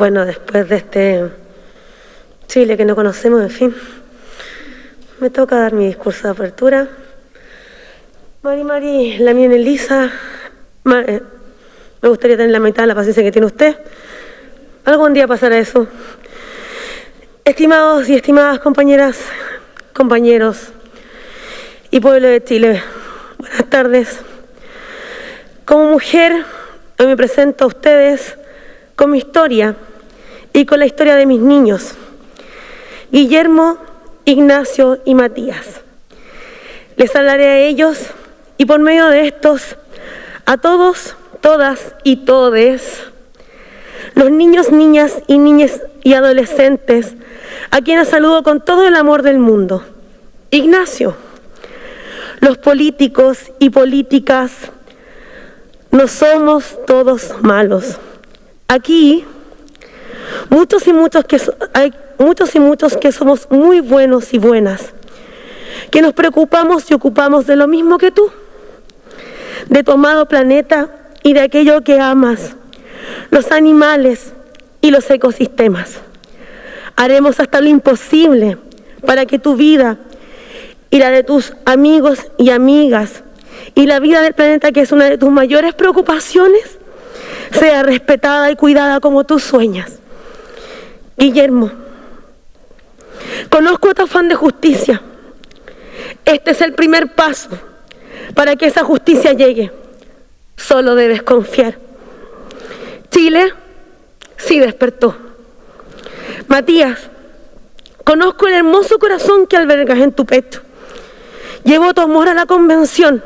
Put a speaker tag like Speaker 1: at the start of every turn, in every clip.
Speaker 1: Bueno, después de este Chile que no conocemos, en fin, me toca dar mi discurso de apertura. Mari Mari, la mía Elisa, eh, me gustaría tener la mitad de la paciencia que tiene usted. Algún día pasará eso. Estimados y estimadas compañeras, compañeros y pueblo de Chile, buenas tardes. Como mujer, hoy me presento a ustedes con mi historia y con la historia de mis niños, Guillermo, Ignacio y Matías. Les hablaré a ellos y por medio de estos, a todos, todas y todes, los niños, niñas y niñas y adolescentes, a quienes saludo con todo el amor del mundo. Ignacio, los políticos y políticas no somos todos malos. Aquí, muchos y muchos que hay muchos y muchos que somos muy buenos y buenas, que nos preocupamos y ocupamos de lo mismo que tú, de tu amado planeta y de aquello que amas, los animales y los ecosistemas. Haremos hasta lo imposible para que tu vida y la de tus amigos y amigas y la vida del planeta, que es una de tus mayores preocupaciones, sea respetada y cuidada como tú sueñas. Guillermo, conozco tu afán de justicia. Este es el primer paso para que esa justicia llegue. Solo debes confiar. Chile sí despertó. Matías, conozco el hermoso corazón que albergas en tu pecho. Llevo tu amor a la convención.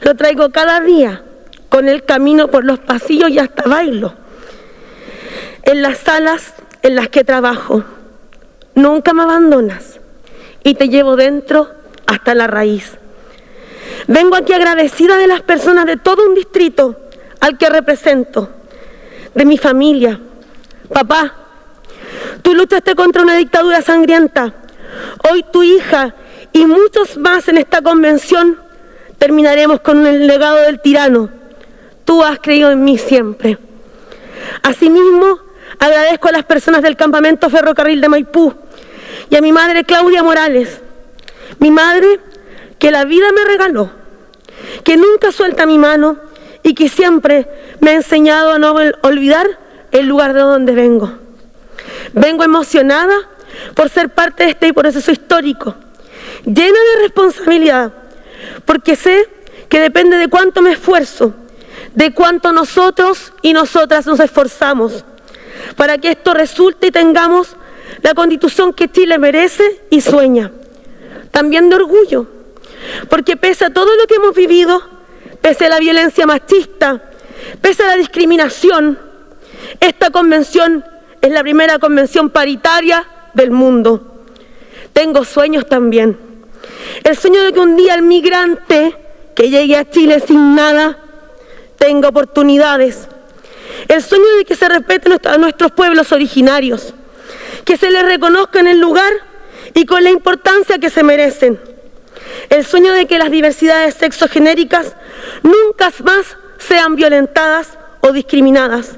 Speaker 1: Lo traigo cada día con el camino por los pasillos y hasta bailo. En las salas en las que trabajo, nunca me abandonas y te llevo dentro hasta la raíz. Vengo aquí agradecida de las personas de todo un distrito al que represento, de mi familia. Papá, tú luchaste contra una dictadura sangrienta. Hoy tu hija y muchos más en esta convención terminaremos con el legado del tirano Tú has creído en mí siempre. Asimismo, agradezco a las personas del campamento ferrocarril de Maipú y a mi madre Claudia Morales, mi madre que la vida me regaló, que nunca suelta mi mano y que siempre me ha enseñado a no olvidar el lugar de donde vengo. Vengo emocionada por ser parte de este proceso histórico, llena de responsabilidad, porque sé que depende de cuánto me esfuerzo de cuánto nosotros y nosotras nos esforzamos para que esto resulte y tengamos la constitución que Chile merece y sueña. También de orgullo, porque pese a todo lo que hemos vivido, pese a la violencia machista, pese a la discriminación, esta convención es la primera convención paritaria del mundo. Tengo sueños también. El sueño de que un día el migrante que llegue a Chile sin nada tenga oportunidades. El sueño de que se respeten a nuestros pueblos originarios, que se les reconozca en el lugar y con la importancia que se merecen. El sueño de que las diversidades sexogenéricas nunca más sean violentadas o discriminadas,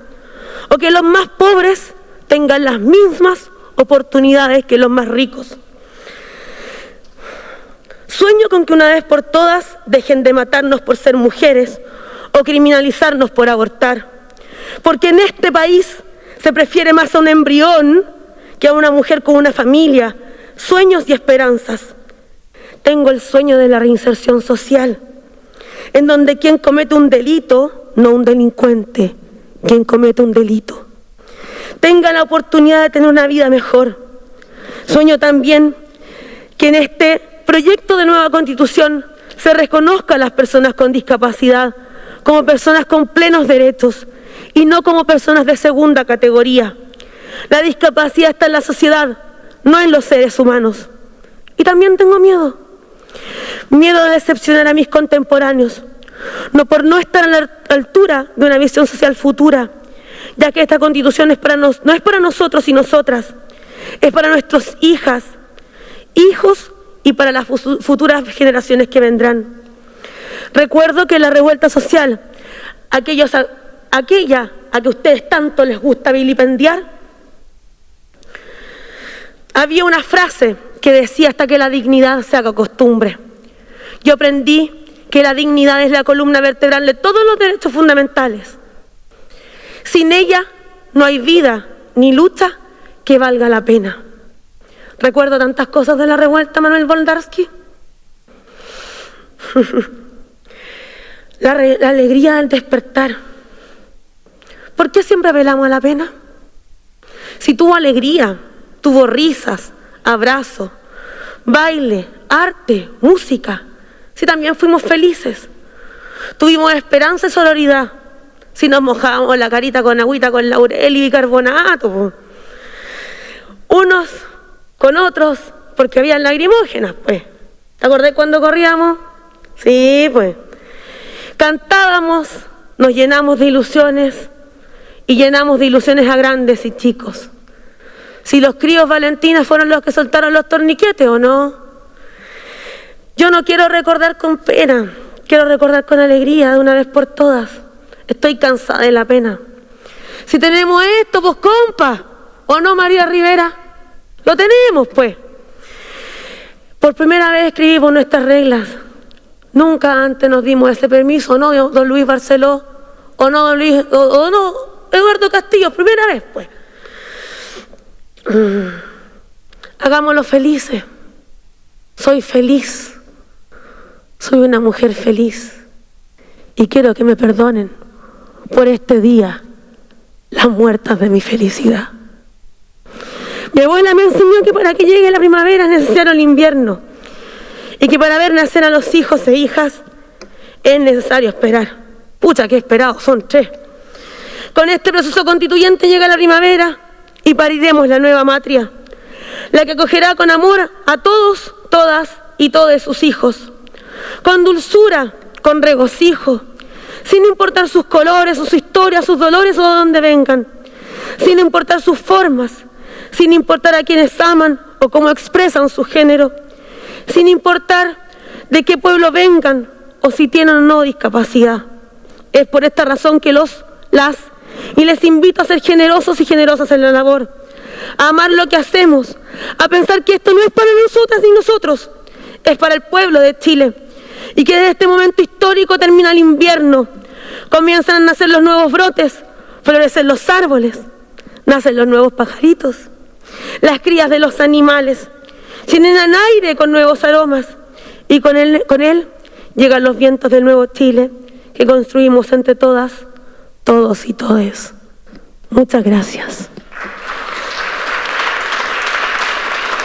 Speaker 1: o que los más pobres tengan las mismas oportunidades que los más ricos. Sueño con que una vez por todas dejen de matarnos por ser mujeres o criminalizarnos por abortar. Porque en este país se prefiere más a un embrión que a una mujer con una familia, sueños y esperanzas. Tengo el sueño de la reinserción social, en donde quien comete un delito, no un delincuente, quien comete un delito, tenga la oportunidad de tener una vida mejor. Sueño también que en este proyecto de nueva constitución se reconozca a las personas con discapacidad como personas con plenos derechos y no como personas de segunda categoría. La discapacidad está en la sociedad, no en los seres humanos. Y también tengo miedo. Miedo de decepcionar a mis contemporáneos, no por no estar a la altura de una visión social futura, ya que esta constitución es para no es para nosotros y nosotras, es para nuestras hijas, hijos y para las futuras generaciones que vendrán. Recuerdo que la revuelta social, aquella a que ustedes tanto les gusta vilipendiar? Había una frase que decía hasta que la dignidad se haga costumbre. Yo aprendí que la dignidad es la columna vertebral de todos los derechos fundamentales. Sin ella no hay vida ni lucha que valga la pena. Recuerdo tantas cosas de la revuelta, Manuel Boldarsky. la, la, alegría del despertar. ¿Por qué siempre velamos a la pena? Si tuvo alegría, tuvo risas, abrazos, baile, arte, música, si también fuimos felices, tuvimos esperanza y sororidad, si nos mojábamos la carita con agüita, con laurel y bicarbonato, unos con otros, porque habían lagrimógenas, pues. ¿Te acordás cuando corríamos? Sí, pues. Cantábamos, nos llenamos de ilusiones y llenamos de ilusiones a grandes y chicos. Si los críos Valentina fueron los que soltaron los torniquetes o no. Yo no quiero recordar con pena, quiero recordar con alegría de una vez por todas. Estoy cansada de la pena. Si tenemos esto, pues compa, ¿o no, María Rivera? Lo tenemos, pues. Por primera vez escribimos nuestras reglas. Nunca antes nos dimos ese permiso, ¿no, don Luis Barceló? ¿O no, don Luis, o, no, Eduardo Castillo? Primera vez, pues. Hagámoslo felices. Soy feliz. Soy una mujer feliz. Y quiero que me perdonen por este día las muertas de mi felicidad. Mi abuela me enseñó que para que llegue la primavera es necesario el invierno y que para ver nacer a los hijos e hijas es necesario esperar. Pucha, que he esperado, son tres. Con este proceso constituyente llega la primavera y pariremos la nueva matria, la que acogerá con amor a todos, todas y todos sus hijos, con dulzura, con regocijo, sin importar sus colores, sus historias, sus dolores o de dónde vengan, sin importar sus formas, sin importar a quienes aman o cómo expresan su género, sin importar de qué pueblo vengan o si tienen o no discapacidad. Es por esta razón que los, las, y les invito a ser generosos y generosas en la labor, a amar lo que hacemos, a pensar que esto no es para nosotras ni nosotros, es para el pueblo de Chile. Y que desde este momento histórico termina el invierno, comienzan a nacer los nuevos brotes, florecen los árboles, nacen los nuevos pajaritos, las crías de los animales, llenan aire con nuevos aromas y con él, con él llegan los vientos del nuevo Chile que construimos entre todas, todos y todes. Muchas gracias.